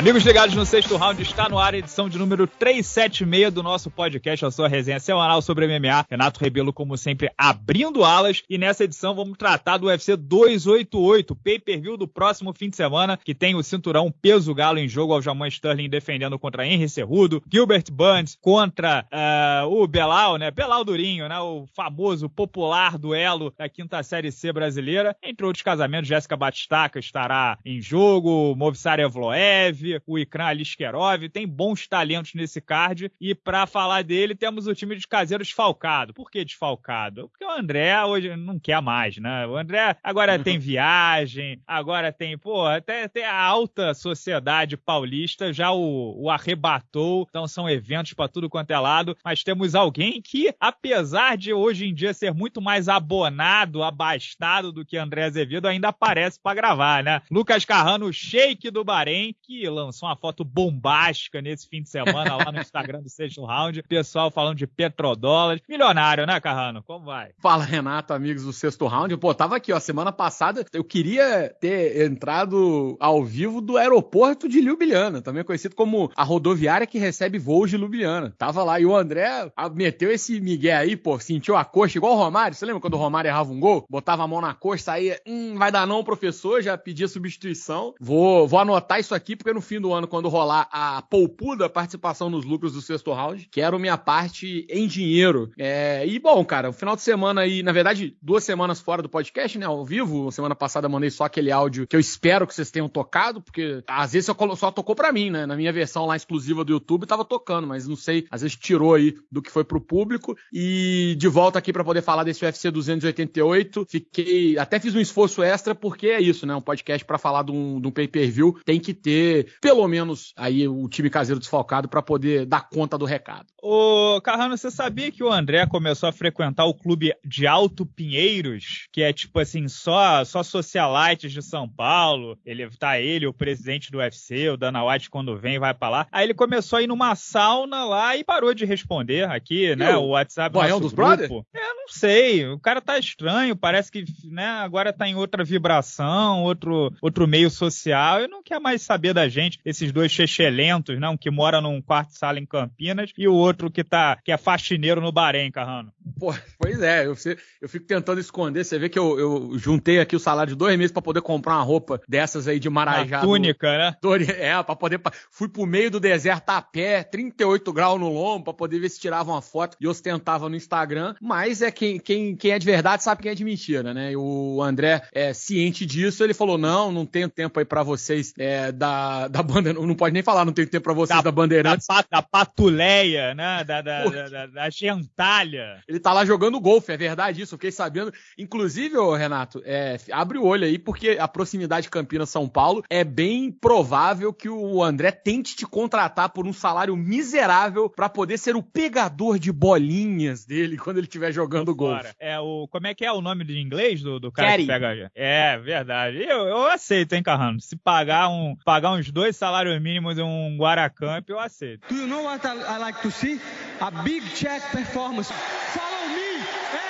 Amigos ligados no sexto round, está no ar a edição de número 376 do nosso podcast, a sua resenha semanal sobre MMA. Renato Rebelo, como sempre, abrindo alas. E nessa edição vamos tratar do UFC 288, pay-per-view do próximo fim de semana, que tem o cinturão peso galo em jogo, Aljamain Sterling defendendo contra Henry Cerrudo, Gilbert Burns contra uh, o Belal, né? Belal Durinho, né? O famoso, popular duelo da quinta série C brasileira. Entre outros casamentos, Jéssica Batistaca estará em jogo, Movistar Evloev, o Ikran Aliskerov, tem bons talentos nesse card. E para falar dele, temos o time de caseiro desfalcado. Por que desfalcado? Porque o André hoje não quer mais, né? O André agora tem viagem, agora tem, pô, até, até a alta sociedade paulista já o, o arrebatou. Então são eventos para tudo quanto é lado. Mas temos alguém que, apesar de hoje em dia ser muito mais abonado, abastado do que André Azevedo, ainda aparece para gravar, né? Lucas Carrano, shake do Bahrein, que lançou uma foto bombástica nesse fim de semana lá no Instagram do Sexto Round. Pessoal falando de petrodólares. Milionário, né, Carrano? Como vai? Fala, Renato, amigos do Sexto Round. Pô, tava aqui, ó, semana passada eu queria ter entrado ao vivo do aeroporto de Ljubljana, também conhecido como a rodoviária que recebe voos de Ljubljana. Tava lá e o André meteu esse migué aí, pô, sentiu a coxa igual o Romário. Você lembra quando o Romário errava um gol? Botava a mão na coxa, saía, hum, vai dar não, professor, já pedia substituição. Vou, vou anotar isso aqui porque no fim do ano, quando rolar a poupuda participação nos lucros do sexto round, quero minha parte em dinheiro. É, e bom, cara, o final de semana aí, na verdade, duas semanas fora do podcast, né, ao vivo. Semana passada mandei só aquele áudio que eu espero que vocês tenham tocado, porque às vezes só tocou pra mim, né? Na minha versão lá exclusiva do YouTube tava tocando, mas não sei, às vezes tirou aí do que foi pro público. E de volta aqui para poder falar desse UFC 288. Fiquei, até fiz um esforço extra, porque é isso, né? Um podcast para falar de um, de um pay-per-view tem que ter pelo menos aí o time caseiro desfalcado para poder dar conta do recado. Ô, Carrano, você sabia que o André começou a frequentar o clube de Alto Pinheiros, que é tipo assim, só só socialites de São Paulo. Ele tá ele, o presidente do UFC, o Dana White quando vem vai para lá. Aí ele começou a ir numa sauna lá e parou de responder aqui, né? O WhatsApp Boião dos Brothers? É, sei. O cara tá estranho, parece que, né, agora tá em outra vibração, outro outro meio social e não quer mais saber da gente. Esses dois chechelentos, né? Um que mora num quarto sala em Campinas e o outro que tá que é faxineiro no Bahrein, Carrano. Pô, pois é, eu, eu fico tentando esconder. Você vê que eu, eu juntei aqui o salário de dois meses para poder comprar uma roupa dessas aí de Marajá. Uma túnica, né? É, pra poder. Fui pro meio do deserto a pé, 38 graus no lombo, pra poder ver se tirava uma foto e ostentava no Instagram. Mas é quem, quem, quem é de verdade sabe quem é de mentira, né? E o André é ciente disso, ele falou: não, não tenho tempo aí para vocês é, da, da banda. Não pode nem falar, não tenho tempo para vocês da, da Bandeirantes. Da, da patuleia, né? Da, da, da, da, da gentalha. Ele tá lá jogando golfe, é verdade isso, eu fiquei sabendo. Inclusive, ô, Renato, é, abre o olho aí, porque a proximidade de Campinas-São Paulo é bem provável que o André tente te contratar por um salário miserável para poder ser o pegador de bolinhas dele quando ele estiver jogando golfe. É o. Como é que é o nome de inglês do, do cara Carry. que pega? É, verdade. Eu, eu aceito, hein, Carrano? Se pagar, um, pagar uns dois salários mínimos em um Guaracamp, eu aceito. Do you know what I, I like to see? A big check performance. Follow me!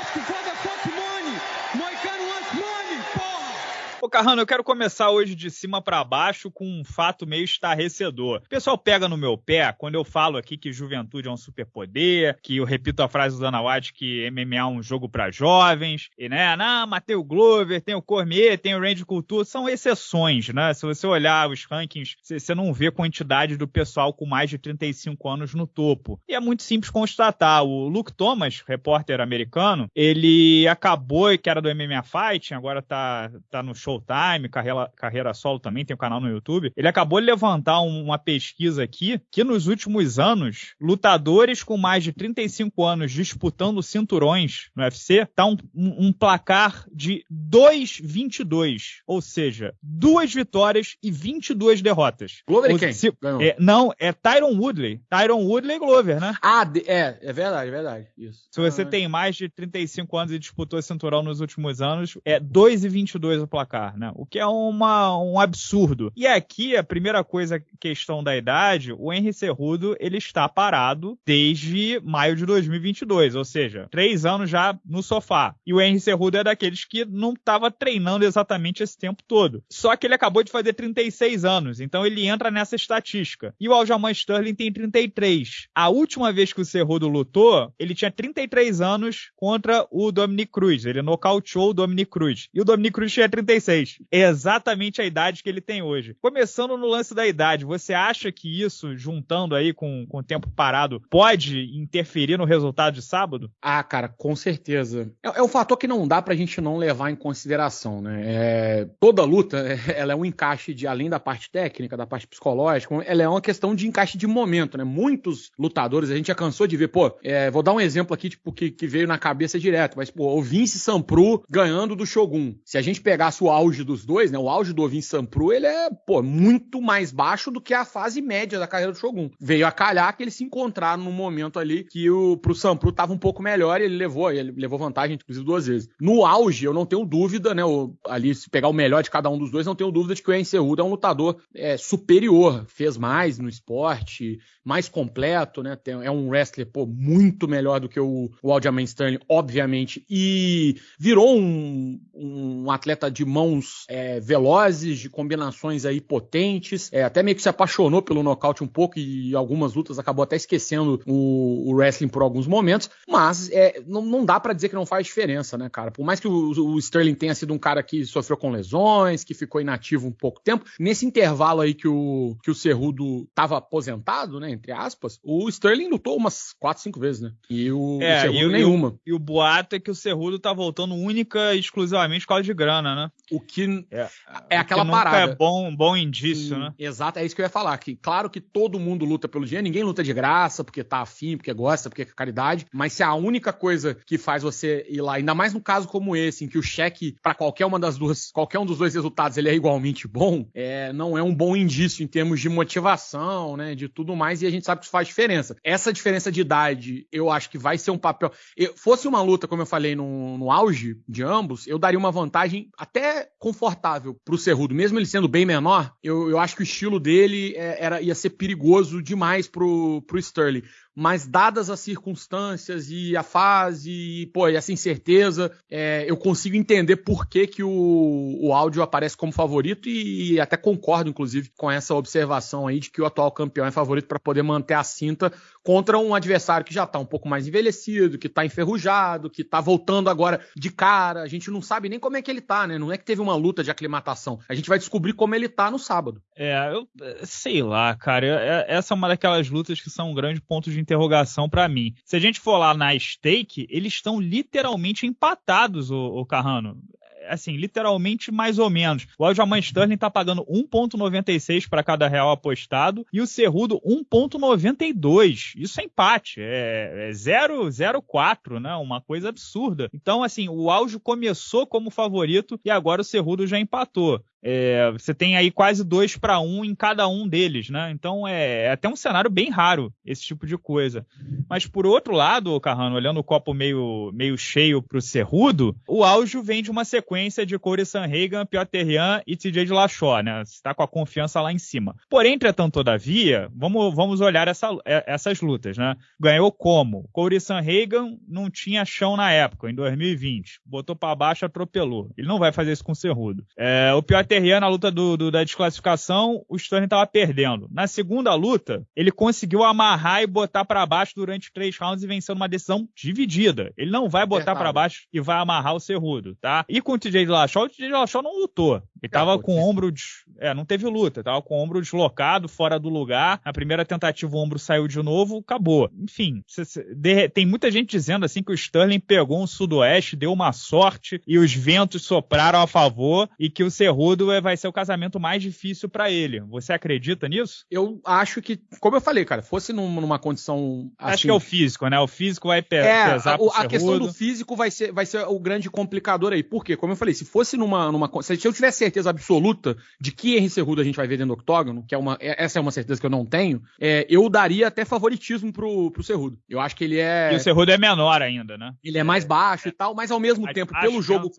Ask for the fuck money! Moicano wants money, porra! Ô, Carrano, eu quero começar hoje de cima para baixo com um fato meio estarrecedor. O pessoal pega no meu pé quando eu falo aqui que juventude é um superpoder, que eu repito a frase do Dana White que MMA é um jogo para jovens, e né, não, Matei o Glover, tem o Cormier, tem o Randy Couture, são exceções, né? Se você olhar os rankings, você não vê quantidade do pessoal com mais de 35 anos no topo. E é muito simples constatar. O Luke Thomas, repórter americano, ele acabou, que era do MMA Fighting, agora tá, tá no show Showtime, carreira, carreira solo também, tem um canal no YouTube. Ele acabou de levantar uma pesquisa aqui que nos últimos anos, lutadores com mais de 35 anos disputando cinturões no UFC, tá um, um, um placar de 2-22. Ou seja, duas vitórias e 22 derrotas. Glover quem? Se, é, não, é Tyron Woodley. Tyron Woodley e Glover, né? Ah, é, é verdade, é verdade. Isso. Se você ah, tem mais de 35 anos e disputou cinturão nos últimos anos, é 2 e 22 o placar. Aposentar, né? O que é uma, um absurdo. E aqui, a primeira coisa, questão da idade, o Henry Cerrudo, ele está parado desde maio de 2022, ou seja, três anos já no sofá. E o Henry Cerrudo é daqueles que não estava treinando exatamente esse tempo todo. Só que ele acabou de fazer 36 anos, então ele entra nessa estatística. E o Aljamain Sterling tem 33. A última vez que o Cerrudo lutou, ele tinha 33 anos contra o Dominic Cruz. Ele nocauteou o Dominic Cruz. E o Dominic Cruz tinha 36. É exatamente a idade que ele tem hoje. Começando no lance da idade, você acha que isso, juntando aí com, com o tempo parado, pode interferir no resultado de sábado? Ah, cara, com certeza. É, é um fator que não dá pra gente não levar em consideração, né? É, toda luta, ela é um encaixe de, além da parte técnica, da parte psicológica, ela é uma questão de encaixe de momento, né? Muitos lutadores, a gente já cansou de ver, pô, é, vou dar um exemplo aqui, tipo, que, que veio na cabeça direto, mas, pô, o Vince Sampru ganhando do Shogun. Se a gente pegasse o auge dos dois, né? O auge do Vince Sampru, ele é, pô, muito mais baixo do que a fase média da carreira do Shogun. Veio a calhar que eles se encontraram num momento ali que o, pro Sampru tava um pouco melhor e ele levou, ele levou vantagem, inclusive, duas vezes. No auge, eu não tenho dúvida, né? O, ali, se pegar o melhor de cada um dos dois, não tenho dúvida de que o Encerrudo é um lutador é, superior, fez mais no esporte, mais completo, né? Tem, é um wrestler, pô, muito melhor do que o, o Aljamain Sterling, obviamente, e virou um, um atleta de mãos é, velozes, de combinações aí potentes, é, até meio que se apaixonou pelo nocaute um pouco e algumas lutas acabou até esquecendo o, o wrestling por alguns momentos, mas é, não, não dá para dizer que não faz diferença, né, cara? Por mais que o, o Sterling tenha sido um cara que sofreu com lesões, que ficou inativo um pouco tempo, nesse intervalo aí que o, que o Cerrudo tava aposentado, né, entre aspas, o Sterling lutou umas 4, 5 vezes, né? E o, é, o Cerrudo e, nenhuma. E o, e o boato é que o Cerrudo tá voltando única e exclusivamente por causa de grana, né? O que É, é aquela que nunca parada. é bom, bom indício, né? Exato, é isso que eu ia falar. Que, claro que todo mundo luta pelo dinheiro, ninguém luta de graça, porque tá afim, porque gosta, porque é caridade. Mas se a única coisa que faz você ir lá, ainda mais num caso como esse, em que o cheque para qualquer uma das duas, qualquer um dos dois resultados, ele é igualmente bom, é, não é um bom indício em termos de motivação, né? De tudo mais, e a gente sabe que isso faz diferença. Essa diferença de idade, eu acho que vai ser um papel. Eu, fosse uma luta, como eu falei, no, no auge de ambos, eu daria uma vantagem até confortável pro Cerrudo, mesmo ele sendo bem menor, eu, eu acho que o estilo dele é, era, ia ser perigoso demais pro, pro Sterling. Mas dadas as circunstâncias e a fase e, pô, e essa incerteza, é, eu consigo entender por que, que o, o áudio aparece como favorito e, e até concordo, inclusive, com essa observação aí de que o atual campeão é favorito para poder manter a cinta contra um adversário que já tá um pouco mais envelhecido, que tá enferrujado, que tá voltando agora de cara. A gente não sabe nem como é que ele tá, né? Não é que teve uma luta de aclimatação. A gente vai descobrir como ele tá no sábado. É, eu sei lá, cara. É- essa é uma daquelas lutas que são um grande ponto de interrogação pra mim. Se a gente for lá na stake, eles estão literalmente empatados, o, Carrano. Assim, literalmente mais ou menos. O Aljamain Sterling tá pagando 1,96 para cada real apostado e o Cerrudo 1,92. Isso é empate. É, é 0,04, né? Uma coisa absurda. Então, assim, o Aljo começou como favorito e agora o Cerrudo já empatou. É, você tem aí quase dois para um em cada um deles, né? Então é, é até um cenário bem raro esse tipo de coisa. Mas por outro lado, Carrano, olhando o copo meio, meio cheio pro Cerrudo, o Aljo vem de uma sequência de Corey Sanhagan, Piotr Terrian e TJ de Lachó, né? Está com a confiança lá em cima. Porém, entretanto, todavia, vamos, vamos olhar essa, é, essas lutas, né? Ganhou como? Corey Sanhagan não tinha chão na época, em 2020. Botou para baixo, atropelou. Ele não vai fazer isso com o Cerrudo. É, o Piotr Terrian, na luta do, do- da desclassificação, o Sterling estava perdendo. Na segunda luta, ele conseguiu amarrar e botar para baixo durante três rounds e venceu numa decisão dividida. Ele não vai botar para baixo e vai amarrar o Cerrudo, tá? E com o TJ Dillashaw, o TJ Dillashaw não lutou. Ele tava pô, com o ombro... É, não teve luta. Tava com o ombro deslocado, fora do lugar. Na primeira tentativa, o ombro saiu de novo, acabou. Enfim, tem muita gente dizendo assim que o Sterling pegou um sudoeste, deu uma sorte e os ventos sopraram a favor e que o Cerrudo é, vai ser o casamento mais difícil pra ele. Você acredita nisso? Eu acho que, como eu falei, cara, fosse num- numa condição. Acho assim, que é o físico, né? O físico vai pe É, pesar a, pro a questão do físico vai ser, vai ser o grande complicador aí. Por quê? Como eu falei, se fosse numa, numa. Se eu tivesse certeza absoluta de que Henry Cerrudo a gente vai ver dentro do octógono, que é uma, é, essa é uma certeza que eu não tenho, é, eu daria até favoritismo pro, pro Cerrudo. Eu acho que ele é. E o Cerrudo é menor ainda, né? Ele é mais baixo é. e tal, mas ao mesmo mais tempo, pelo jogo.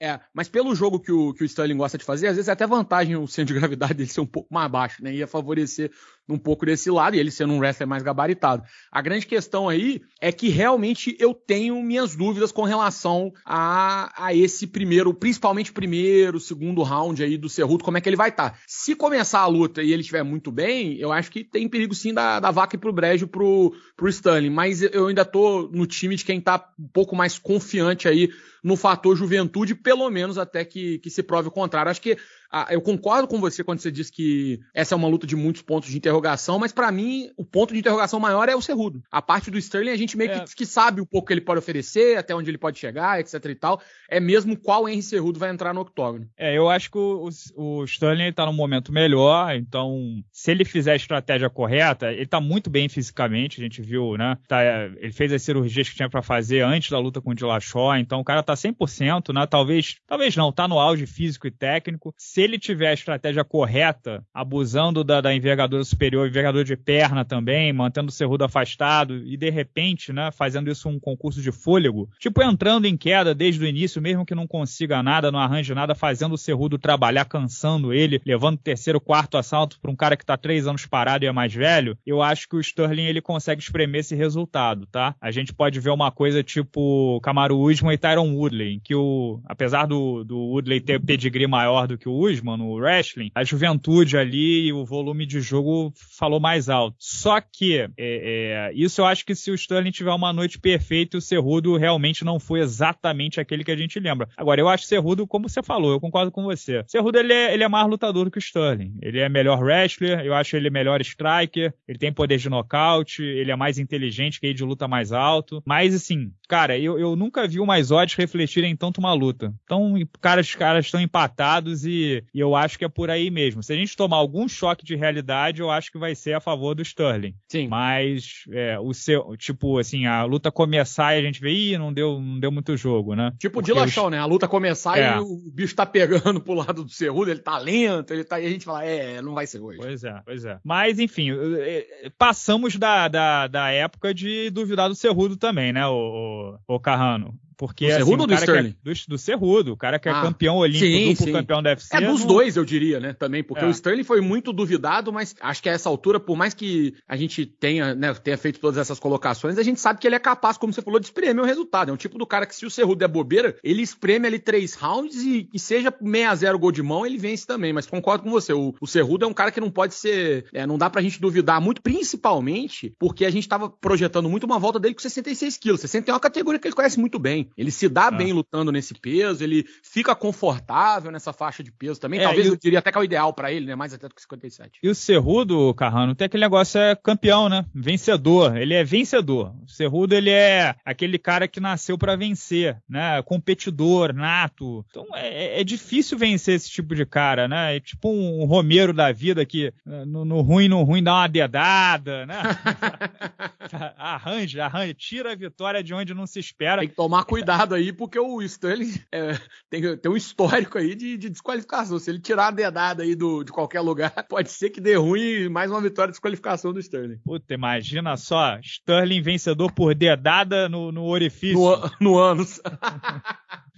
É, mas pelo jogo que o, que o Sterling gosta de fazer, às vezes é até vantagem o centro de gravidade dele ser um pouco mais baixo, né? Ia favorecer um pouco desse lado, e ele sendo um wrestler mais gabaritado. A grande questão aí é que realmente eu tenho minhas dúvidas com relação a, a esse primeiro, principalmente primeiro, segundo round aí do Cerruto, como é que ele vai estar. Tá. Se começar a luta e ele estiver muito bem, eu acho que tem perigo sim da, da vaca ir pro brejo pro, pro Stanley, mas eu ainda tô no time de quem tá um pouco mais confiante aí no fator juventude, pelo menos até que, que se prove o contrário. Acho que ah, eu concordo com você quando você diz que essa é uma luta de muitos pontos de interrogação, mas para mim o ponto de interrogação maior é o Cerrudo. A parte do Sterling a gente meio é. que, que, sabe um pouco o que ele pode oferecer, até onde ele pode chegar, etc e tal. É mesmo qual Henry Cerrudo vai entrar no octógono. É, eu acho que o, o, Sterling tá num momento melhor, então se ele fizer a estratégia correta, ele tá muito bem fisicamente, a gente viu, né? Tá, ele fez as cirurgias que tinha para fazer antes da luta com o Dillashaw, então o cara tá 100%, né? Talvez, talvez não, tá no auge físico e técnico. Se ele tiver a estratégia correta, abusando da, da envergadura superior, envergadura de perna também, mantendo o Cerrudo afastado e de repente, né, fazendo isso um concurso de fôlego, tipo entrando em queda desde o início, mesmo que não consiga nada, não arranje nada, fazendo o Cerrudo trabalhar, cansando ele, levando o terceiro, quarto assalto para um cara que tá três anos parado e é mais velho, eu acho que o Sterling ele consegue espremer esse resultado, tá? A gente pode ver uma coisa tipo Camaro Usman e Tyron Woodley, que o, apesar do, do Woodley ter pedigree maior do que o Usman no wrestling, a juventude ali e o volume de jogo falou mais alto. Só que é, é, isso eu acho que se o Sterling tiver uma noite perfeita, o Cerrudo realmente não foi exatamente aquele que a gente lembra. Agora, eu acho o Cerrudo, como você falou, eu concordo com você. Cerrudo ele é, ele é mais lutador do que o Sterling. Ele é melhor wrestler, eu acho ele melhor striker, ele tem poder de nocaute, ele é mais inteligente, que de luta mais alto. Mas assim, cara, eu, eu nunca vi o mais odds refletirem tanto uma luta. Então, cara, os caras estão empatados e, e, eu acho que é por aí mesmo. Se a gente tomar algum choque de realidade, eu acho que vai ser a favor do Sterling. Sim. Mas é, o seu, tipo, assim, a luta começar e a gente vê, ih, não deu, não deu muito jogo, né? Tipo o Dilachão, os... né? A luta começar é. e o bicho tá pegando pro lado do Cerrudo, ele tá lento, ele tá. E a gente fala, é, não vai ser hoje. Pois é, pois é. Mas, enfim, passamos da, da, da época de duvidar do Cerrudo também, né, o, o, Carrano? Porque, do assim, Cerrudo ou do Sterling? É, do, do Cerrudo, o cara que é ah, campeão olímpico, sim, duplo sim. campeão da UFC. É dos não... dois, eu diria, né, também, porque é. o Sterling foi muito duvidado, mas acho que a essa altura, por mais que a gente tenha, né, tenha feito todas essas colocações, a gente sabe que ele é capaz, como você falou, de espremer o resultado. É um tipo do cara que se o Cerrudo é bobeira, ele espreme ali três rounds e, e seja 6x0 gol de mão, ele vence também, mas concordo com você, o, o Cerrudo é um cara que não pode ser, é, não dá pra gente duvidar muito, principalmente porque a gente tava projetando muito uma volta dele com 66 quilos, 60 é uma categoria que ele conhece muito bem, ele se dá é. bem lutando nesse peso, ele fica confortável nessa faixa de peso também. É, Talvez eu diria até que é o ideal para ele, né? Mais até do que 57. E o Cerrudo, Carrano, tem aquele negócio, é campeão, né? Vencedor. Ele é vencedor. O Cerrudo, ele é aquele cara que nasceu para vencer, né? Competidor, nato. Então é, é, é, difícil vencer esse tipo de cara, né? É tipo um Romero da vida que no, no ruim, no ruim dá uma dedada, né? arranja, arranja, tira a vitória de onde não se espera. Tem que tomar cuidado aí, porque o Stanley é, tem, tem um histórico aí de, de, desqualificação. Se ele tirar a dedada aí do, de qualquer lugar, pode ser que dê ruim mais uma vitória de desqualificação do Sterling. Puta, imagina só, Sterling vencedor por dedada no, no orifício. No, no ânus.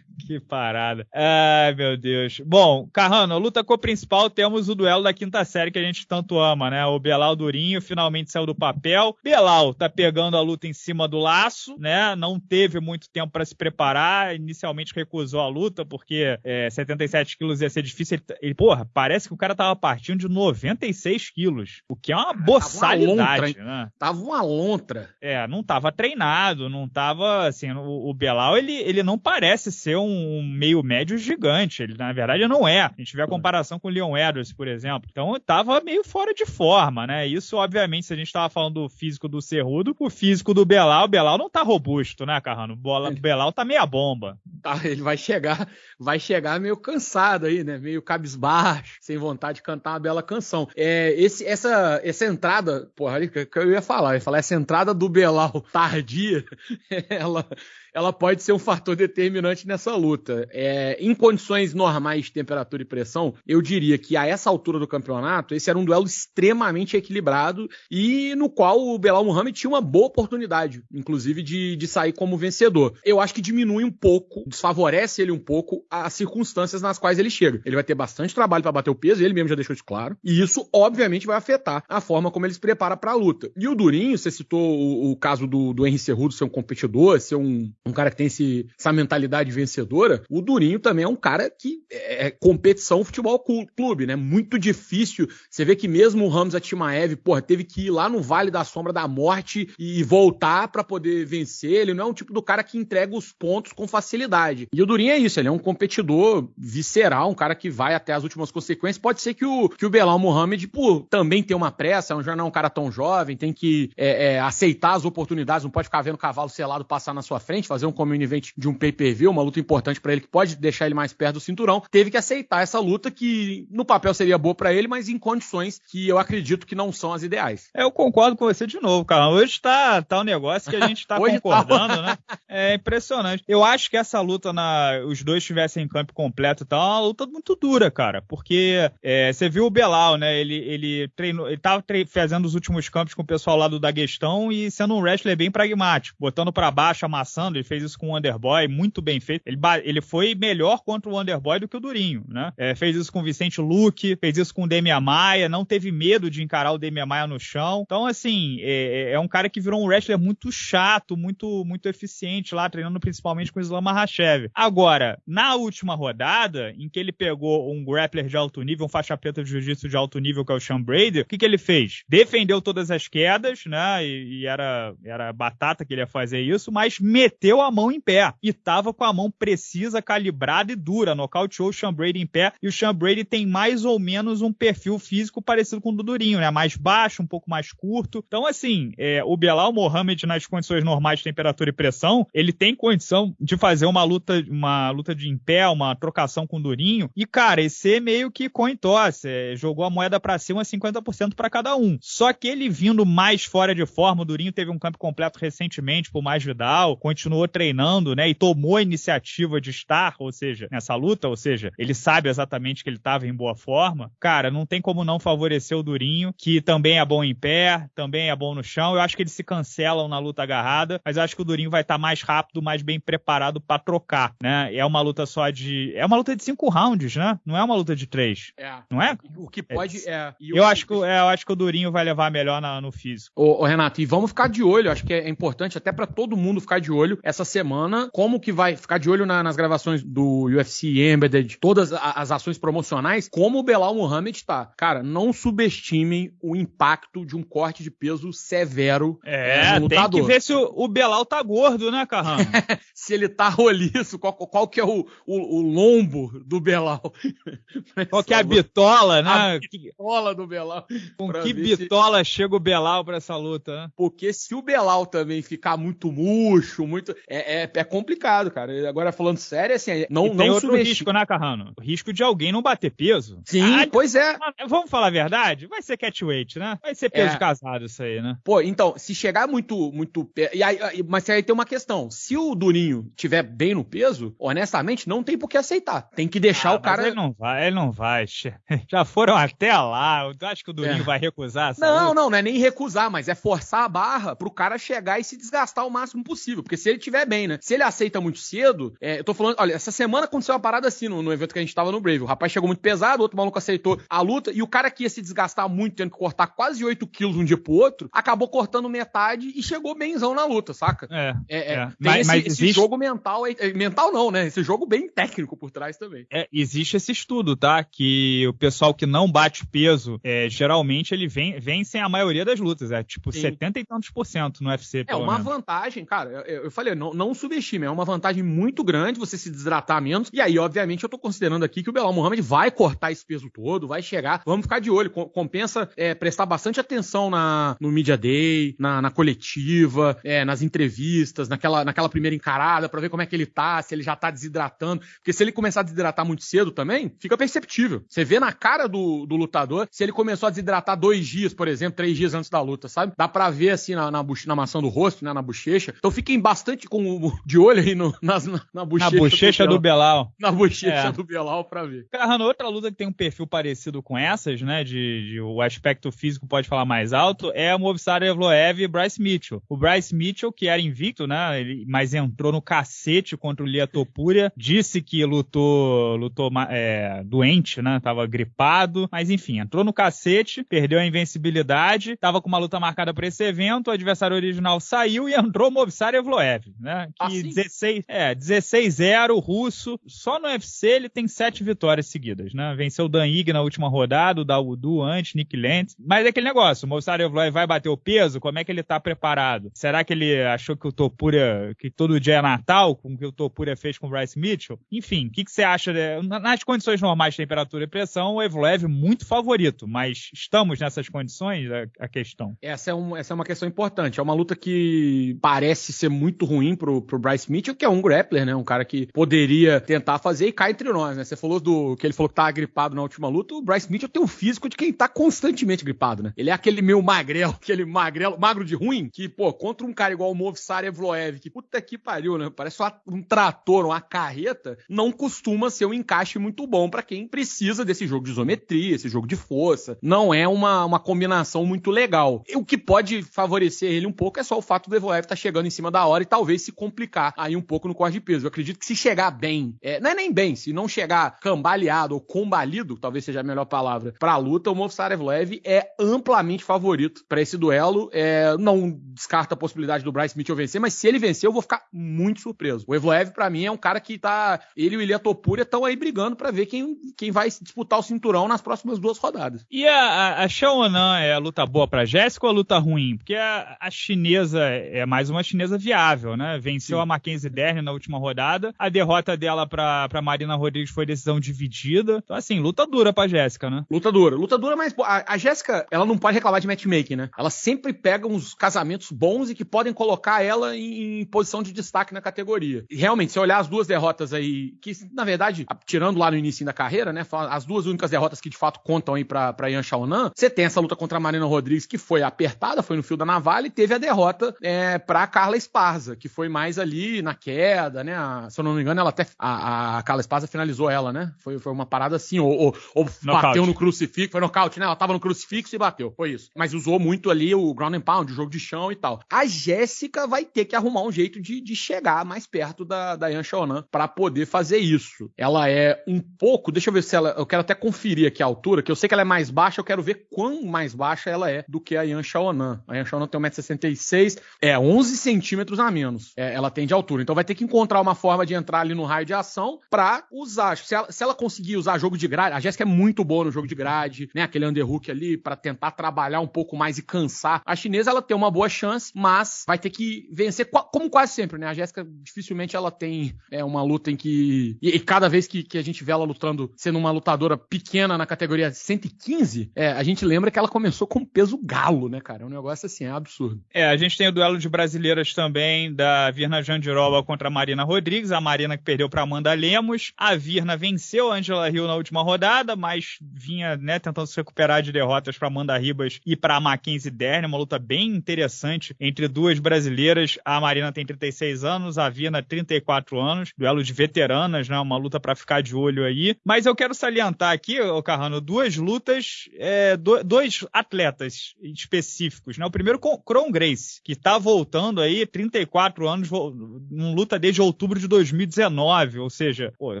Que parada. Ai, meu Deus. Bom, Carrano, a luta co-principal temos o duelo da quinta série que a gente tanto ama, né? O Belal Durinho finalmente saiu do papel. Belal tá pegando a luta em cima do laço, né? Não teve muito tempo para se preparar. Inicialmente recusou a luta porque é, 77 quilos ia ser difícil. Ele, ele, porra, parece que o cara tava partindo de 96 quilos, o que é uma boçalidade, tava uma lontra, né? Tava uma lontra. É, não tava treinado, não tava, assim, o, o Belal, ele, ele não parece ser um um meio médio gigante. Ele, na verdade, não é. A gente vê a comparação com o Leon Edwards, por exemplo. Então, estava meio fora de forma, né? Isso, obviamente, se a gente estava falando do físico do Cerrudo, o físico do Belal, o Belal não tá robusto, né, Carrano? O Belal tá meia bomba. Tá, ele vai chegar, vai chegar meio cansado aí, né? Meio cabisbaixo, sem vontade de cantar uma bela canção. É, esse, essa, essa entrada, porra, que eu ia falar, eu ia falar, essa entrada do Belal tardia, ela, ela pode ser um fator determinante nessa luta. É, em condições normais de temperatura e pressão, eu diria que a essa altura do campeonato, esse era um duelo extremamente equilibrado e no qual o Belal Muhammad tinha uma boa oportunidade, inclusive, de, de sair como vencedor. Eu acho que diminui um pouco, desfavorece ele um pouco as circunstâncias nas quais ele chega. Ele vai ter bastante trabalho para bater o peso, ele mesmo já deixou isso claro, e isso, obviamente, vai afetar a forma como ele se prepara para a luta. E o Durinho, você citou o, o caso do, do Henry Cerrudo ser um competidor, ser um, um cara que tem esse, essa mentalidade vencedora, o Durinho também é um cara que é, é competição futebol clube, né? Muito difícil. Você vê que mesmo o Ramos Atimaev, porra, teve que ir lá no Vale da Sombra da Morte e voltar para poder vencer. Ele não é um tipo do cara que entrega os pontos com facilidade. E o Durinho é isso, ele é um competidor visceral, um cara que vai até as últimas consequências. Pode ser que o, que o Belal Mohamed, por também ter uma pressa, já não é um cara tão jovem, tem que é, é, aceitar as oportunidades, não pode ficar vendo cavalo selado passar na sua frente, fazer um community event de um pay-per-view, uma luta importante para ele que pode deixar ele mais perto do cinturão. Teve que aceitar essa luta que no papel seria boa para ele, mas em condições que eu acredito que não são as ideais. É, eu concordo com você de novo, cara. Hoje tá, tá um negócio que a gente tá, tá concordando, tá. né? É impressionante. Eu acho que essa luta, na, os dois estivessem em campo completo e tal, é uma luta muito dura, cara. Porque é, você viu o Belal, né? Ele, ele treinou, ele tava tre fazendo os últimos campos com o pessoal lá do Daguestão e sendo um wrestler bem pragmático, botando para baixo, amassando. Ele fez isso com o Underboy, muito bem feito. Ele, ele foi melhor contra o Underboy do que o Durinho, né? É, fez isso com o Vicente Luque, fez isso com o Demian Maia, não teve medo de encarar o Demian Maia no chão. Então, assim, é, é, é um cara que virou um wrestler muito chato, muito, muito eficiente lá, treinando principalmente com o Islam Makhachev. Agora, na última rodada, em que ele pegou um grappler de alto nível, um faixa preta de jiu-jitsu de alto nível, que é o Sean Brady, o que, que ele fez? Defendeu todas as quedas, né? E, e, era, era batata que ele ia fazer isso, mas meteu a mão em pé. E tava com a mão precisa, calibrada e dura. Nocauteou o Sean Brady em pé. E o Sean Brady tem mais ou menos um perfil físico parecido com o do Durinho, né? Mais baixo, um pouco mais curto. Então, assim, é, o Belal Mohamed, nas condições normais de temperatura e pressão, ele tem condição de fazer uma luta, uma luta de em pé, uma trocação com o Durinho. E, cara, esse é meio que coin toss. É, jogou a moeda para cima 50% para cada um. Só que ele vindo mais fora de forma, o Durinho teve um campo completo recentemente por mais Vidal, continuou treinando, né? E tomou a iniciativa de estar, ou seja, nessa luta, ou seja, ele sabe exatamente que ele estava em boa forma. Cara, não tem como não favorecer o Durinho, que também é bom em pé, também é bom no chão. Eu acho que eles se cancelam na luta agarrada, mas eu acho que o Durinho vai estar tá mais rápido, mais bem preparado para trocar, né? É uma luta só de. É uma luta de cinco rounds, né? Não é uma luta de três. É. Não é? O que pode. É. é. Eu, acho que, é, eu acho que o Durinho vai levar melhor na, no físico. Ô, ô, Renato, e vamos ficar de olho. Acho que é importante até para todo mundo ficar de olho essa semana. Como que vai ficar de olho na, nas gravações do UFC Embedded, todas as ações promocionais, como o Belal Muhammad tá. Cara, não subestimem o impacto de um corte de peso severo é, no tem que ver se o, o Belal tá gordo, né, Carrão? se ele tá roliço, qual, qual que é o, o, o lombo do Belal. qual que é a bitola, né? A bitola do Belal. Com que bitola se... chega o Belal pra essa luta, né? Porque se o Belal também ficar muito murcho, muito... É, é, é complicado, cara. Agora, falando sério, assim, não, e não tem outro risco, né, Carrano? O risco de alguém não bater peso. Sim, ah, pois é. Vamos falar a verdade? Vai ser catchweight, né? Vai ser peso é. casado isso aí, né? Pô, então, se chegar muito, muito... E aí, mas aí tem uma questão. Se o Durinho tiver bem no peso, honestamente, não tem por que aceitar. Tem que deixar ah, o cara. ele não vai, ele não vai. Já foram até lá. Eu acho que o Durinho é. vai recusar. Não, não, não é nem recusar, mas é forçar a barra pro cara chegar e se desgastar o máximo possível. Porque se ele tiver bem, né? Se ele aceita muito cedo, é, eu tô falando, olha, essa semana aconteceu uma parada assim no, no, evento que a gente tava no Brave. O rapaz chegou muito pesado, o outro maluco aceitou a luta, e o cara que ia se desgastar muito, tendo que cortar quase 8 quilos um dia pro outro, acabou cortando metade e chegou benzão na luta, saca? É. é, é. é. Tem mas, esse, mas existe... esse jogo mental, é, mental não, né? Esse jogo bem técnico por trás também. É, existe esse estudo, tá? Que o pessoal que não bate peso, geralmente ele vem, vence a maioria das lutas. É tipo Sim. 70 e tantos por cento no UFC. É uma menos. vantagem, cara. Eu, eu falei, não, não subestime, é uma vantagem muito grande você se desidratar menos. E aí, obviamente, eu tô considerando aqui que o Belal Muhammad vai cortar esse peso todo, vai chegar. Vamos ficar de olho. Compensa é, prestar bastante atenção na, no Media Day, na, na coletiva, é, nas entrevistas, naquela, naquela primeira encarada, para ver como é que ele tá, se ele já tá desidratando. Porque se ele começar a desidratar muito cedo também, fica perceptível. Você vê na cara do, do lutador se ele começou a desidratar dois dias, por exemplo, três dias antes da luta, sabe? Dá pra ver assim na, na, na maçã do rosto, né? Na bochecha. Então fiquem bastante com, de olho aí no, na, na, bochecha, na bochecha do, Belal. Na bochecha é. do Belal pra ver. Carrano, outra luta que tem um perfil parecido com essas, né? De, de o aspecto físico pode falar mais alto, é a Movistar Evloev e Bryce Mitchell. O Bryce Mitchell, que era invicto, né? Ele, mas entrou no cacete contra o Lia Topuria, disse que lutou, lutou é, doente, né? Tava gripado, mas enfim, entrou no cacete, perdeu a invencibilidade, tava com uma luta marcada para esse evento, o adversário original saiu e entrou o Movistar Evloev, né? Que assim? 16, é, 16-0, russo. Só no UFC ele tem sete vitórias seguidas, né? Venceu o Dan Ig na última rodada, o Dawodu antes, Nick Lentz. Mas é aquele negócio, o Movistar Evloev vai bater o peso, como é que ele tá preparado? Será que ele achou que o Topuria, que todo dia é Natal, com o que o Topuria fez com o Bryce Mitchell? Enfim, o que, que você acha? De... Nas condições normais de temperatura e pressão, o Evloev muito favorito, mas estamos nessas condições? A, a questão. Essa é, um, essa é uma questão importante. É uma luta que parece ser muito ruim pro, pro Bryce Mitchell, que é um grappler, né? Um cara que poderia tentar fazer e cai entre nós, né? Você falou do que ele falou que tá gripado na última luta. O Bryce Mitchell tem o físico de quem tá constantemente gripado, né? Ele é aquele meio magrelo, aquele magrelo, magro de ruim, que, pô, contra um cara igual o Movistar Evloev, que puta que pariu, né? Parece um trator, uma carreta, não costuma ser um encaixe muito bom para quem precisa desse jogo de isometria, esse jogo de força. Não é uma, uma combinação muito legal. O que pode favorecer ele um pouco é só o fato do Evloev estar tá chegando em cima da hora e talvez se complicar aí um pouco no corte de peso. Eu acredito que se chegar bem, é, não é nem bem, se não chegar cambaleado ou combalido, talvez seja a melhor palavra, pra luta, o Movsar Evloev é amplamente favorito para esse duelo. É, não descarta a possibilidade do Bryce Mitchell vencer, mas se ele vencer, eu vou ficar muito surpreso. O Evloev, para mim, é um cara que tá. Ele e o Ilya Topuria estão aí brigando para ver quem, quem vai disputar o cinturão nas próximas duas rodadas. E a, a, a Xiaonan é a luta boa pra Jéssica ou a luta ruim? Porque a, a chinesa é mais uma chinesa viável, né? Venceu Sim. a Mackenzie Dern na última rodada. A derrota dela pra, pra Marina Rodrigues foi decisão dividida. Então, assim, luta dura pra Jéssica, né? Luta dura. Luta dura, mas a, a Jéssica, ela não pode reclamar de matchmaking, né? Ela sempre pega uns casamentos bons e que podem colocar ela em, em posição de destaque na categoria. E, realmente, se olhar as duas derrotas aí, que na verdade, tirando lá no início da carreira, né? As duas únicas derrotas que de fato contam aí pra, pra Yan Xiaonan, você tem essa luta contra a Marina Rodrigues que foi apertada, foi no fio da navalha e teve a derrota é, pra Carla Esparza, que foi mais ali na queda, né? A, se eu não me engano, ela até. A, a Carla Esparza finalizou ela, né? Foi, foi uma parada assim, ou, ou, ou bateu no crucifixo, foi nocaute, né? Ela tava no crucifixo e bateu. Foi isso. Mas usou muito ali o ground and pound, o jogo de chão e tal. A Jéssica vai ter que arrumar um jeito de, de chegar mais perto da, da Yan Xiaonan pra poder fazer isso. Ela é um pouco, deixa eu ver se ela. Eu quero até conferir aqui a altura, que eu sei que ela é mais baixa, eu quero ver quão mais baixa ela é do que a Yan Xiaonan. A Yan Xiaonan tem 1,66m, é 11 centímetros a menos. É, ela tem de altura. Então vai ter que encontrar uma forma de entrar ali no raio de ação pra usar. Se ela, se ela conseguir usar jogo de grade, a Jéssica é muito boa no jogo de grade, né? Aquele underhook ali para tentar trabalhar um pouco mais e cansar. A chinesa ela tem uma boa chance, mas vai ter que vencer, como quase sempre, né? A Jéssica dificilmente ela tem é, uma luta em que. E, e cada vez que, que, a gente vê ela lutando, sendo uma lutadora pequena na categoria 115, é, a gente lembra que ela começou com peso galo, né, cara? É um negócio assim, é absurdo. É, a gente tem o duelo de brasileiras também, da Virna Jandiroba contra a Marina Rodrigues. A Marina que perdeu para Amanda Lemos. A Virna venceu a Angela Hill na última rodada, mas vinha, né, tentando se recuperar de derrotas para Amanda Ribas e para Mackenzie Dern. Uma luta bem interessante entre duas brasileiras. A Marina tem 36 anos, a Virna 34 anos. Duelo de veteranas, né? Uma luta para ficar de olho aí. Mas eu quero salientar aqui, ô Carrano, duas lutas, é, do, dois atletas específicos, né? O primeiro, Cron Grace, que tá voltando aí, 34 anos, não luta desde outubro de 2019, ou seja, pô,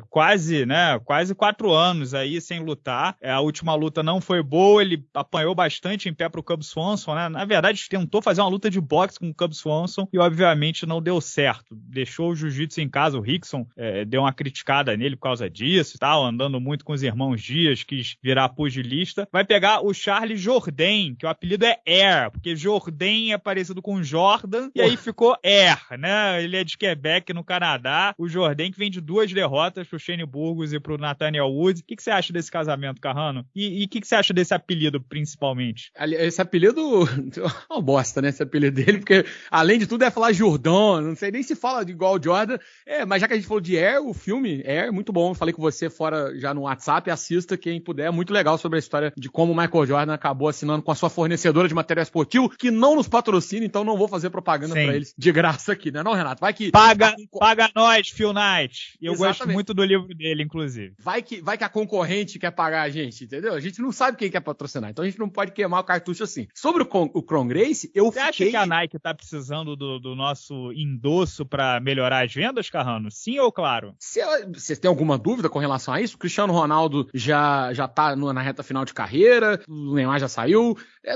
quase, né? Quase quatro anos aí sem lutar. É, a última luta não foi boa, ele apanhou bastante em pé pro Cub Swanson, né? Na verdade, tentou fazer uma luta de boxe com o Cub Swanson e, obviamente, não deu certo. Deixou o jiu-jitsu em casa, o Rickson é, deu uma criticada nele por causa disso e tal, andando muito com os irmãos Dias, quis virar pugilista. Vai pegar o Charles Jourdain, que o apelido é Air, porque Jourdain é parecido com Jordan, e aí ficou Air, né? Ele é de Quebec, no Canadá. O Jourdain que vem de duas derrotas pro Shane Burgos e pro Nathaniel Woods. O que, que você acha desse casamento, Carrano? E o que, que você acha desse apelido, principalmente? Esse apelido, é uma bosta, né? Esse apelido dele, porque além de tudo é falar Jordan, não sei nem se fala de igual Jordan. É, mas já que a gente falou de Air, o filme Air, muito bom. falei com você fora já no WhatsApp, assista quem puder. É muito legal sobre a história de como o Michael Jordan acabou assinando com a sua fornecedora de material esportivo, que não nos patrocina, então não vou fazer propaganda para eles de graça aqui, né? Não, Renato? Vai que. Paga, paga nós, Phil Knight. Eu Exatamente. gosto muito do livro dele, inclusive. Vai que, vai que a concorrente quer pagar a gente, entendeu? A gente não sabe quem quer patrocinar, então a gente não pode queimar o cartucho assim. Sobre o, o Cron Grace, eu Você fiquei... acha que a Nike tá precisando do, do nosso endosso para melhorar as vendas, Carrano? Sim ou claro? Você tem alguma dúvida com relação a isso, o Cristiano Ronaldo já, já tá no, na reta final de carreira, o Neymar já saiu. É,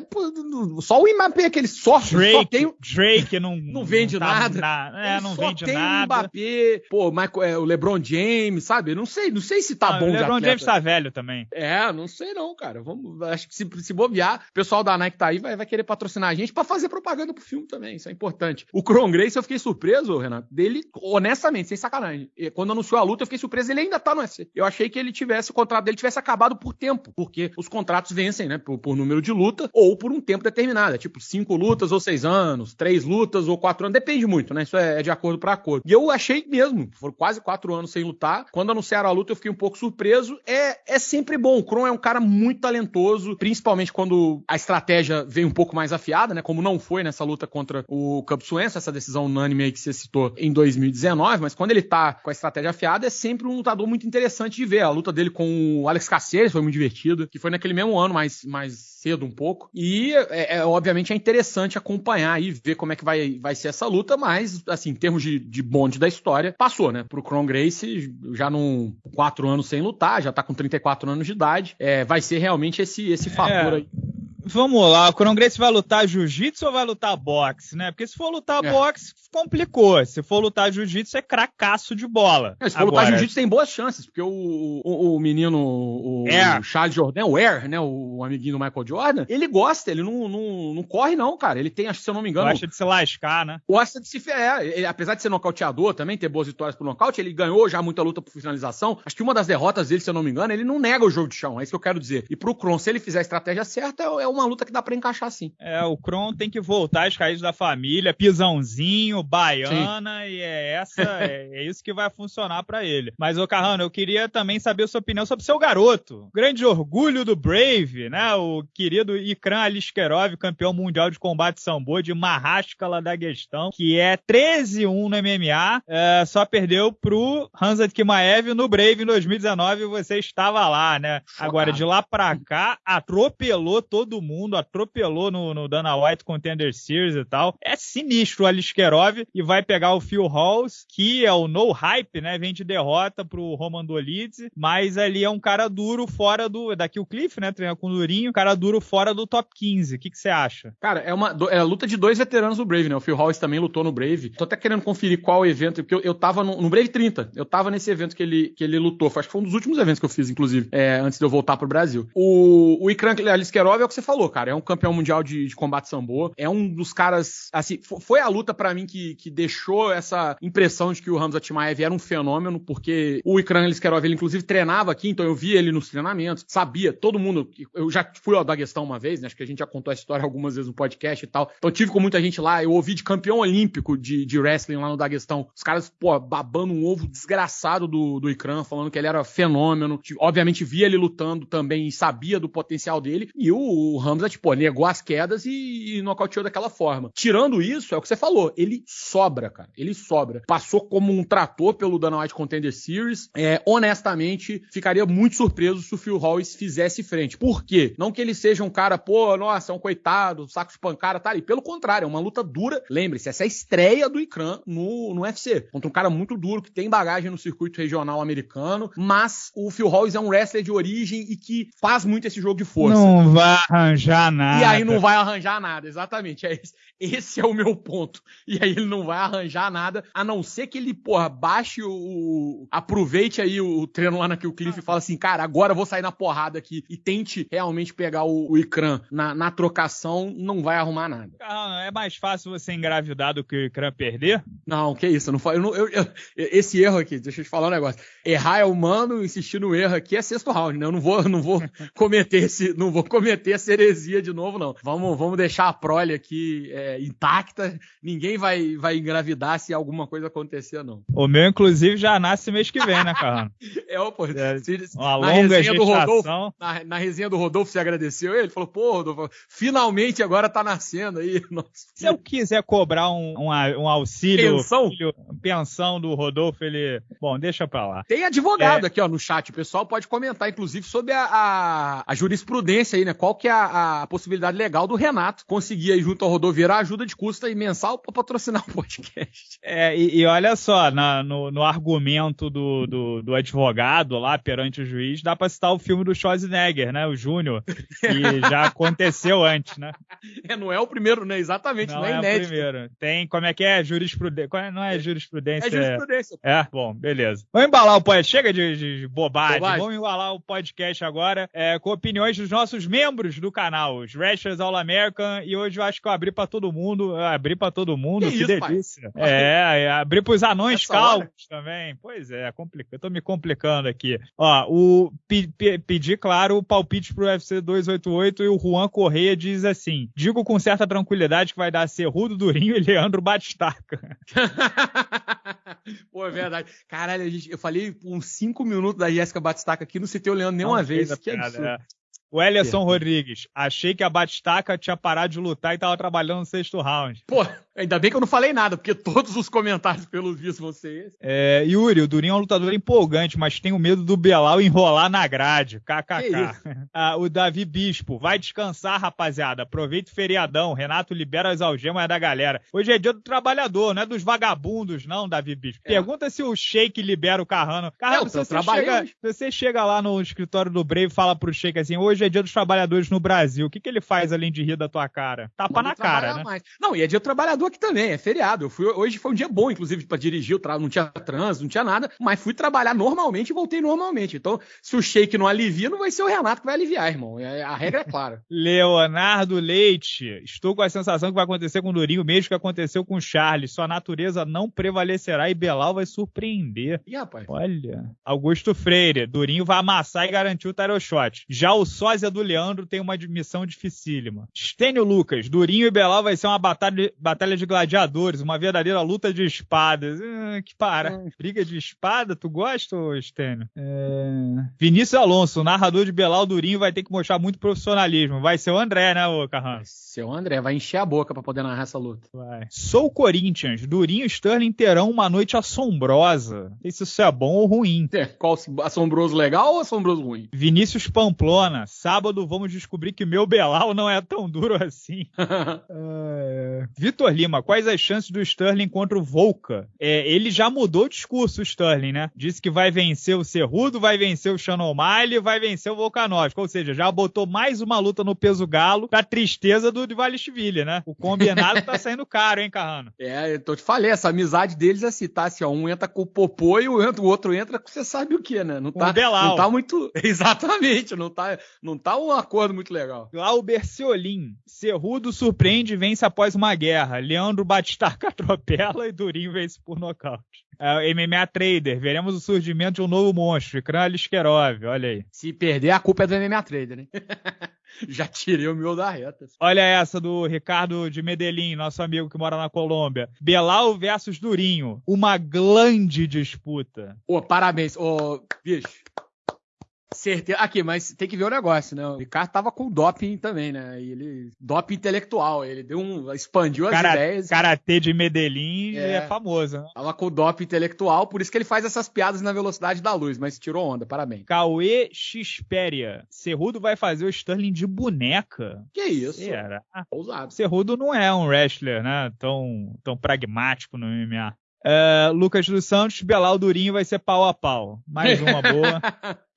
só o Mbappé, aquele sorte. Drake, só tem... Drake não, não vende não tá nada. Na... É, não só vende tem nada. o Mbappé, pô, Michael, é, o LeBron James, sabe? Não sei, não sei se tá não, bom O LeBron James tá velho também. É, não sei não, cara. Vamos, acho que se, se bobear, o pessoal da Nike tá aí vai, vai querer patrocinar a gente para fazer propaganda pro filme também. Isso é importante. O Cron Grace, eu fiquei surpreso, Renato, dele, honestamente, sem sacanagem. Quando anunciou a luta, eu fiquei surpreso. Ele ainda tá no UFC. Eu achei que ele tivesse, o contrato dele tivesse acabado por tempo, porque os contratos vencem, né? Por, por número de luta ou por um tempo determinado. É tipo cinco lutas ou seis anos, três lutas ou quatro anos. Depende muito, né? Isso é, é de acordo para acordo. E eu achei mesmo, foram quase quatro anos sem lutar. Quando anunciaram a luta, eu fiquei um pouco surpreso. É, é sempre bom. O Kron é um cara muito talentoso, principalmente quando a estratégia vem um pouco mais afiada, né? Como não foi nessa luta contra o Cub Swenson, essa decisão unânime aí que você citou em 2019, mas quando ele tá com a estratégia afiada, é sempre um lutador muito interessante de ver. A luta dele com o Alex Caceres foi muito divertida, que foi naquele mesmo ano, mais, mais cedo um pouco. E, é, é, obviamente, é interessante acompanhar e ver como é que vai, vai ser essa luta, mas, assim, em termos de, de bonde da história, passou, né? Pro Cron Grace, já num quatro anos sem lutar, já tá com 34 anos de idade, é, vai ser realmente esse, esse fator é. aí Vamos lá, o Crongrace vai lutar jiu-jitsu ou vai lutar boxe, né? Porque se for lutar é. boxe, complicou. Se for lutar jiu-jitsu, é cracaço de bola. É, se for Agora... lutar jiu-jitsu, tem boas chances, porque o, o, o menino, o, é. o, Charles Jordan, o Air, né? O amiguinho do Michael Jordan, ele gosta, ele não, não, não corre, não, cara. Ele tem, se eu não me engano. Gosta de se lascar, né? Gosta de se. É, ele, apesar de ser nocauteador também, ter boas vitórias por nocaute, ele ganhou já muita luta por finalização. Acho que uma das derrotas dele, se eu não me engano, ele não nega o jogo de chão. É isso que eu quero dizer. E pro Kron, se ele fizer a estratégia certa, é, é uma luta que dá pra encaixar assim. É, o Kron tem que voltar às raízes da família, pisãozinho, baiana, Sim. e é essa, é, é, isso que vai funcionar para ele. Mas, ô Carrano, eu queria também saber a sua opinião sobre seu garoto. Grande orgulho do Brave, né? O querido Ikran Aliskerov, campeão mundial de combate sambo de Mahaskala da Questão, que é 13-1 no MMA, é, só perdeu pro Hanzat Kimaev no Brave em 2019 você estava lá, né? Chocado. Agora, de lá pra cá, atropelou todo mundo, atropelou no, no Dana White Contender Series e tal. É sinistro o Aliskerov e vai pegar o Phil Halls, que é o no hype, né? Vem de derrota pro Roman Dolidze, mas ali é um cara duro fora do. Daqui o Cliff, né? Treina com o Durinho, cara duro fora do top 15. O que você acha? Cara, é uma é a luta de dois veteranos do Brave, né? O Phil Halls também lutou no Brave. Tô até querendo conferir qual evento, porque eu, eu tava no, no Brave 30. Eu tava nesse evento que ele, que ele lutou. Acho que foi um dos últimos eventos que eu fiz, inclusive, é, antes de eu voltar pro Brasil. O, o Ikran Aliskerov é o que você falou, cara. É um campeão mundial de, de combate sambo. É um dos caras, assim, foi a luta para mim que, que deixou essa impressão de que o Hamza Timaev era um fenômeno, porque o Ikran Liskerov, ele inclusive treinava aqui, então eu via ele nos treinamentos, sabia, todo mundo, eu já fui ao Daguestão uma vez, né, acho que a gente já contou essa história algumas vezes no podcast e tal, então tive com muita gente lá, eu ouvi de campeão olímpico de, de wrestling lá no Daguestão, os caras, pô, babando um ovo desgraçado do, do Ikran, falando que ele era fenômeno, obviamente via ele lutando também e sabia do potencial dele, e o Hamza, tipo, negou negou as quedas e, e nocauteou daquela forma. Tirando isso, é o que você falou, ele sobra, cara. Ele sobra. Passou como um trator pelo Dana White Contender Series. É, honestamente, ficaria muito surpreso se o Phil Hollis fizesse frente. Por quê? Não que ele seja um cara, pô, nossa, é um coitado, saco de pancada, tá ali. Pelo contrário, é uma luta dura. Lembre-se, essa é a estreia do Ikran no, no UFC. Contra um cara muito duro, que tem bagagem no circuito regional americano, mas o Phil Hollis é um wrestler de origem e que faz muito esse jogo de força. Não vai arranjar nada. E aí não vai arranjar nada, exatamente. É esse, esse, é o meu ponto. E aí ele não vai arranjar nada, a não ser que ele, porra, baixe o. aproveite aí o, treino lá na Kill Cliff e fala assim, cara, agora eu vou sair na porrada aqui e tente realmente pegar o, o Ikran na, na trocação, não vai arrumar nada. Ah, é mais fácil você engravidar do que o Ikran perder? Não, que isso, eu não, eu não eu, eu, esse erro aqui, deixa eu te falar um negócio. Errar é humano, insistir no erro aqui é sexto round, né? Eu não vou, não vou cometer esse, não vou cometer heresia de novo, não. Vamos, vamos deixar a prole aqui é, intacta. Ninguém vai, vai engravidar se alguma coisa acontecer, não. O meu, inclusive, já nasce mês que vem, né, cara? é, pô. É, uma na longa resenha do Rodolfo, na, na, resenha do Rodolfo, você agradeceu ele? Falou, pô, Rodolfo, finalmente agora tá nascendo aí. Nossa. Se eu quiser cobrar um, um, um auxílio... Pensão? Pensão do Rodolfo, ele... Bom, deixa pra lá. Tem advogado é... aqui, ó, no chat. O pessoal pode comentar, inclusive, sobre a, a, a jurisprudência aí, né? Qual que é a, a, possibilidade legal do Renato conseguir aí junto ao Rodoviário a ajuda de custo aí mensal para patrocinar o podcast. É, e, e olha só, na, no, no, argumento do, do, do, advogado lá perante o juiz, dá para citar o filme do Schwarzenegger, né? O Júnior, que já aconteceu antes, né? É, não é o primeiro, né? Exatamente, não, não é, é inédito. o primeiro. Tem, como é que é? Jurisprudência. É, não é jurisprudência. É jurisprudência. É, bom, beleza. Vamos embalar o podcast. Chega de, de bobagem. bobagem. Vamos embalar o podcast agora é, com opiniões dos nossos membros do canal, os Wrestlers All American. E hoje eu acho que eu abri para todo mundo. abri para todo mundo, que, que isso, delícia. Pai? É, é, abri pros anões calvos também. Pois é, complica. Eu tô me complicando aqui. Ó, o pe, pe, pedir, claro, o palpite pro UFC 288 e o Juan Correia diz assim: digo com certa tranquilidade que vai dar Cerrudo Durinho e Leandro Batistaca. Pô, é verdade. Caralho, eu falei uns 5 minutos da Jéssica Batistaca aqui, não citei o Leandro nenhuma vez. Que absurdo. É. O Ellison Rodrigues, achei que a Batistaca tinha parado de lutar e tava trabalhando no sexto round. Pô, ainda bem que eu não falei nada, porque todos os comentários vão ser esses. É, Yuri, o Durinho é um lutador empolgante, mas tenho medo do Belal enrolar na grade. KKK. Ah, o Davi Bispo, vai descansar, rapaziada. Aproveita o feriadão. Renato libera as algemas da galera. Hoje é dia do trabalhador, não é dos vagabundos, não, Davi Bispo. É. Pergunta se o Sheik libera o Carrano. Carrano, é, se, você chega, se você chega lá no escritório do Brave e fala pro Sheik assim, hoje hoje é dia dos trabalhadores no Brasil. O que, que ele faz além de rir da tua cara? Tapa na cara, né? Mais. Não, e é dia do trabalhador aqui também, é feriado. Eu fui, hoje foi um dia bom, inclusive, para dirigir, não tinha trânsito, não tinha nada, mas fui trabalhar normalmente e voltei normalmente. Então, se o shake não alivia, não vai ser o Renato que vai aliviar, irmão. É, a regra é clara. Leonardo Leite, estou com a sensação que vai acontecer com o Durinho, mesmo que aconteceu com o Charles. Sua natureza não prevalecerá e Belal vai surpreender. Ih, rapaz. Olha. Augusto Freire, Durinho vai amassar e garantir o tarot shot. Já o só sósia do Leandro tem uma missão dificílima. Stênio Lucas, Durinho e Belal vai ser uma batalha, batalha de gladiadores, uma verdadeira luta de espadas. Ah, que para. É. Briga de espada, tu gosta, Stênio? É... Vinícius Alonso, narrador de Belal Durinho, vai ter que mostrar muito profissionalismo. Vai ser o André, né, ô Carran? Vai ser o André, vai encher a boca para poder narrar essa luta. Vai. Sou Corinthians, Durinho e Sterling terão uma noite assombrosa. Não sei se isso é bom ou ruim. É, qual assombroso legal ou assombroso ruim? Vinícius Pamplona, sábado vamos descobrir que meu Belal não é tão duro assim. é... Vitor Lima, quais as chances do Sterling contra o Volca? É, ele já mudou o discurso, o Sterling, né? Disse que vai vencer o Cerrudo, vai vencer o Shannon O'Malley, vai vencer o Volkanovski. Ou seja, já botou mais uma luta no peso galo pra tristeza do Divalishvili, né? O combinado tá saindo caro, hein, Carrano? É, eu te falei, essa amizade deles é assim, tá? Assim, ó, um entra com o Popô e o outro entra com você sabe o que, né? Não tá, não tá muito... Exatamente, não tá... Não tá um acordo muito legal. Glauber Ciolin. Cerrudo surpreende e vence após uma guerra. Leandro Batistar atropela e Durinho vence por nocaute. É, MMA Trader, veremos o surgimento de um novo monstro, Ikran Aliskerov, olha aí. Se perder, a culpa é do MMA Trader, né? Já tirei o meu da reta. Olha essa do Ricardo de Medellín, nosso amigo que mora na Colômbia. Belal versus Durinho. Uma grande disputa. Ô, parabéns. Ô, bicho, Certeza. Aqui, mas tem que ver o negócio, né? O Ricardo tava com doping também, né? E ele. Doping intelectual. Ele deu um. expandiu as Cara, ideias. Karatê de Medellín é, é famoso, né? Tava com doping intelectual, por isso que ele faz essas piadas na velocidade da luz, mas tirou onda, parabéns. Cauê Xperia. Cerrudo vai fazer o Sterling de boneca. Que isso? Ah, Ousado. Cerrudo não é um wrestler, né? Tão, tão pragmático no MMA. Uh, é, Lucas dos Santos, Belal Durinho vai ser pau a pau. Mais uma boa.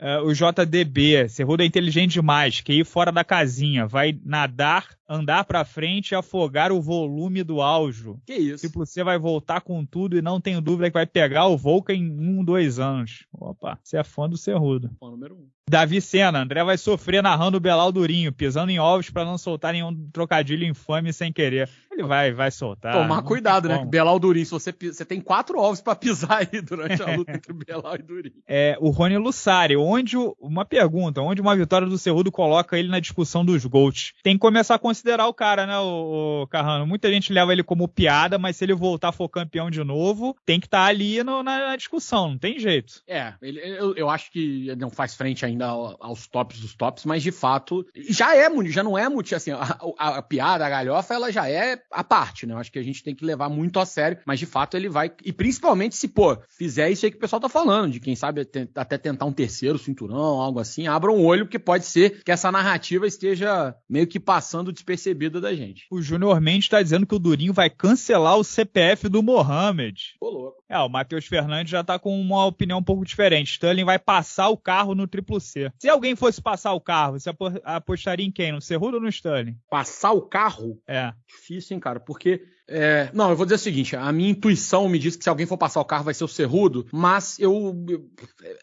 uh, o JDB, Cerrudo é inteligente demais, que ir fora da casinha, vai nadar andar pra frente e afogar o volume do áudio. Que isso? Tipo, você vai voltar com tudo e não tenho dúvida que vai pegar o Volca em um, dois anos. Opa, você é fã do Cerrudo. Fã número um. Davi Sena, André vai sofrer narrando o Belal Durinho, pisando em ovos para não soltar nenhum trocadilho infame sem querer. Ele vai, vai soltar. Tomar cuidado, né? Belal Durinho, se você, você tem quatro ovos para pisar aí durante a luta entre Belal e Durinho. É, o Rony Lussari, onde, uma pergunta, onde uma vitória do Cerrudo coloca ele na discussão dos GOATs? Tem que começar a considerar o cara, né, o, o Carrano? Muita gente leva ele como piada, mas se ele voltar for campeão de novo, tem que estar tá ali no, na, na, discussão, não tem jeito. É, ele, eu, eu acho que não faz frente ainda aos tops dos tops, mas de fato, já é, já não é muito, assim, a, a, a piada, a galhofa, ela já é a parte, né? Eu acho que a gente tem que levar muito a sério, mas de fato ele vai. E principalmente se, pô, fizer isso aí que o pessoal tá falando, de quem sabe até tentar um terceiro cinturão, algo assim, abra um olho, porque pode ser que essa narrativa esteja meio que passando despercebida da gente. O Júnior Mendes tá dizendo que o Durinho vai cancelar o CPF do Mohamed. Pô, louco. É, o Matheus Fernandes já tá com uma opinião um pouco diferente. Sterling vai passar o carro no triplo C. Se alguém fosse passar o carro, você apostaria em quem? No Cerrudo ou no Sterling? Passar o carro? É. Difícil, hein, cara? Porque é, não, eu vou dizer o seguinte: a minha intuição me diz que se alguém for passar o carro vai ser o Cerrudo, mas eu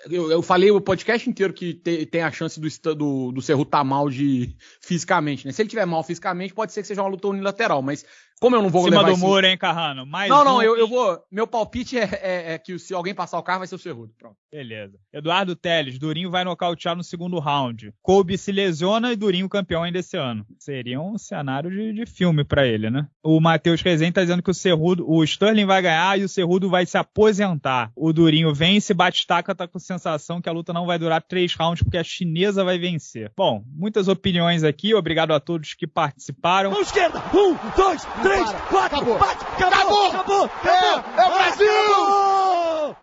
eu, eu falei o podcast inteiro que te, tem a chance do, do, do Cerrudo estar tá mal de fisicamente, né? Se ele tiver mal fisicamente, pode ser que seja uma luta unilateral, mas como eu não vou Cima levar do muro, hein, Carrano? Mais não, não, um... eu, eu vou. Meu palpite é, é, é, que se alguém passar o carro vai ser o Cerrudo. Pronto. Beleza. Eduardo Teles, Durinho vai nocautear no segundo round. Kobe se lesiona e Durinho campeão ainda esse ano. Seria um cenário de, de filme para ele, né? O Matheus Rezende tá dizendo que o Cerrudo, o Sterling vai ganhar e o Cerrudo vai se aposentar. O Durinho vence, bate-taca, tá com sensação que a luta não vai durar três rounds porque a chinesa vai vencer. Bom, muitas opiniões aqui. Obrigado a todos que participaram. Mão esquerda! Um, dois, três! Três, quatro, acabou. bate, acabou, acabou, acabou, acabou, é, é o Brasil!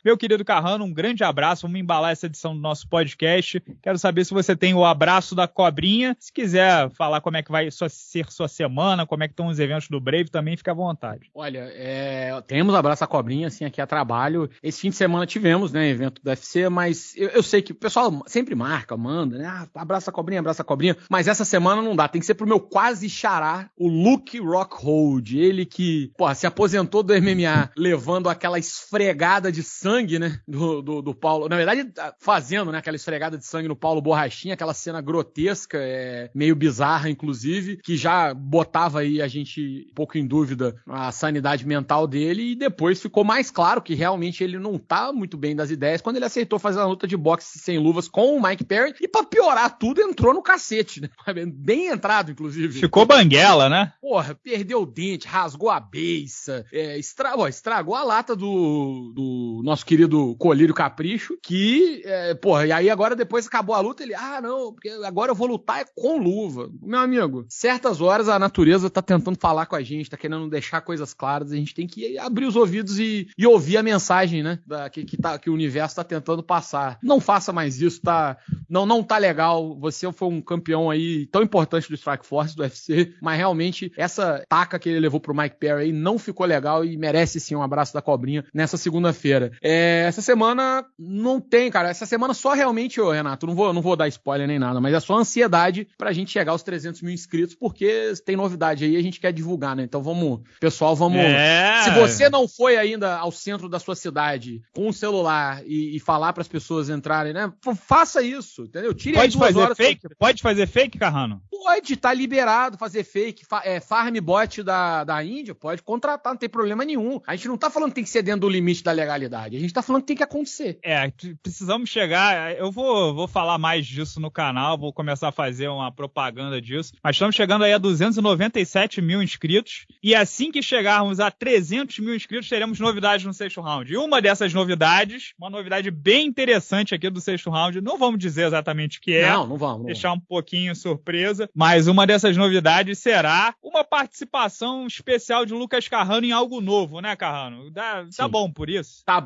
Meu querido Carrano, um grande abraço. Vamos embalar essa edição do nosso podcast. Quero saber se você tem o abraço da cobrinha. Se quiser falar como é que vai ser sua semana, como é que estão os eventos do Brave, também fica à vontade. Olha, é, temos abraço da cobrinha, assim, aqui a trabalho. Esse fim de semana tivemos, né, evento do UFC, mas eu, eu sei que o pessoal sempre marca, manda, né? Ah, abraça a cobrinha, abraça a cobrinha. Mas essa semana não dá. Tem que ser pro meu quase xará, o Luke Rockhold ele que, se aposentou do MMA levando aquela esfregada de sangue, né? Do, do, do, Paulo. Na verdade, tá fazendo, né? Aquela esfregada de sangue no Paulo Borrachinha, aquela cena grotesca, é, meio bizarra, inclusive, que já botava aí a gente um pouco em dúvida a sanidade mental dele e depois ficou mais claro que realmente ele não tá muito bem das ideias quando ele aceitou fazer a luta de boxe sem luvas com o Mike Perry e pra piorar tudo entrou no cacete, né? Bem entrado, inclusive. Ficou banguela, né? Porra, perdeu o dente rasgou a beiça, é, estra... Ó, estragou a lata do, do nosso querido Colírio Capricho, que, é, porra, e aí agora depois acabou a luta, ele, ah, não, porque agora eu vou lutar com luva. Meu amigo, certas horas a natureza tá tentando falar com a gente, tá querendo deixar coisas claras, a gente tem que abrir os ouvidos e, e ouvir a mensagem, né, da, que, que, tá, que o universo tá tentando passar. Não faça mais isso, tá, não, não tá legal, você foi um campeão aí tão importante do Strike Force, do UFC, mas realmente essa taca que ele levou pro Mike Perry não ficou legal e merece sim um abraço da cobrinha nessa segunda-feira. É, essa semana não tem, cara. Essa semana só realmente, ô, Renato, não vou, não vou dar spoiler nem nada, mas é só ansiedade pra gente chegar aos 300 mil inscritos, porque tem novidade aí a gente quer divulgar, né? Então vamos, pessoal, vamos. É. Se você não foi ainda ao centro da sua cidade com um celular e, e falar para as pessoas entrarem, né? Faça isso, entendeu? Tire Pode fazer fake? Pra... Pode fazer fake, Carrano? Pode, tá liberado fazer fake. Fa é, farm bot da da, Índia, pode contratar, não tem problema nenhum. A gente não tá falando que tem que ser dentro do limite da legalidade. A gente tá falando que tem que acontecer. É, precisamos chegar. Eu vou, vou falar mais disso no canal, vou começar a fazer uma propaganda disso. Mas estamos chegando aí a 297 mil inscritos. E assim que chegarmos a 300 mil inscritos, teremos novidades no sexto round. E uma dessas novidades, uma novidade bem interessante aqui do sexto round, não vamos dizer exatamente o que é. Não, não vamos. Não deixar um pouquinho surpresa. Mas uma dessas novidades será uma participação especial de Lucas Carrano em algo novo, né, Carrano? Dá, tá bom por isso? Tá,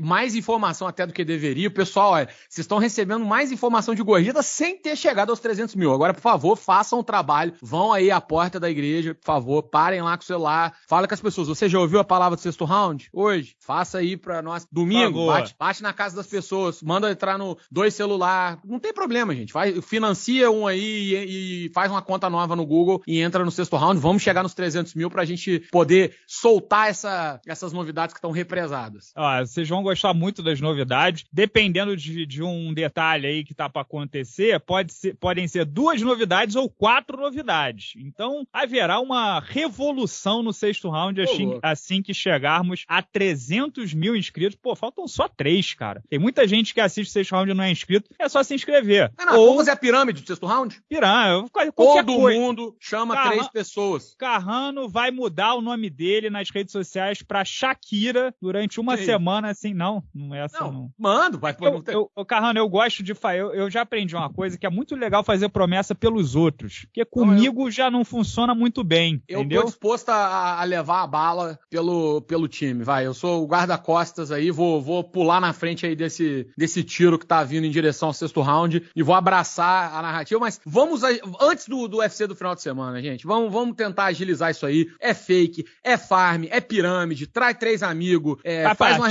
mais informação até do que deveria. O pessoal, olha, vocês estão recebendo mais informação de corrida sem ter chegado aos 300 mil. Agora, por favor, façam o trabalho, vão aí à porta da igreja, por favor, parem lá com o celular, fala com as pessoas. Você já ouviu a palavra do sexto round hoje? Faça aí pra nós. Domingo, bate, bate, na casa das pessoas, manda entrar no dois celular. Não tem problema, gente. Vai, financia um aí e, e faz uma conta nova no Google e entra no sexto round. Vamos chegar nos 300 mil pra gente poder soltar essa, essas novidades que estão represadas. Vocês vão gostar muito das novidades. Dependendo de, de um detalhe aí que tá para acontecer, pode ser, podem ser duas novidades ou quatro novidades. Então, haverá uma revolução no sexto round assim, assim que chegarmos a 300 mil inscritos. Pô, faltam só três, cara. Tem muita gente que assiste o sexto round e não é inscrito. É só se inscrever. Não, não, ou... Vamos fazer a pirâmide do sexto round? Pirâmide. Todo coisa. mundo chama Carran... três pessoas. Carrano vai mudar o nome dele nas redes sociais pra Shakira durante uma semana, assim. Não, não é assim, não. não. Mando, vai. Eu, eu, eu, Carrano, eu gosto de. Eu, eu já aprendi uma coisa que é muito legal fazer promessa pelos outros. Porque comigo não, já não funciona muito bem. Eu entendeu? tô disposto a, a, levar a bala pelo, pelo time, vai. Eu sou o guarda-costas aí, vou, vou pular na frente aí desse, desse tiro que tá vindo em direção ao sexto round e vou abraçar a narrativa. Mas vamos, antes do, do UFC do final de semana, gente, vamos, vamos tentar agilizar isso aí. É fake, é farm, é pirâmide, traz três amigos, é, faz uma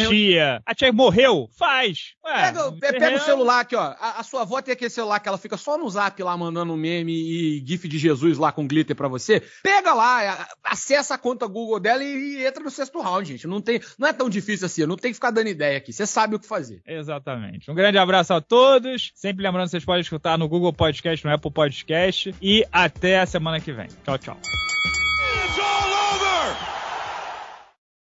A tia morreu? Faz. Ué, pega, pega o celular aqui, ó. A, a, sua avó tem aquele celular que ela fica só no zap lá mandando meme e gif de Jesus lá com glitter para você. Pega lá, acessa a conta Google dela e, e, entra no sexto round, gente. Não, tem, não é tão difícil assim, não tem que ficar dando ideia aqui. Você sabe o que fazer. Exatamente. Um grande abraço a todos. Sempre lembrando que vocês podem escutar no Google Podcast, no Apple Podcast. E até a semana que vem. Tchau, tchau.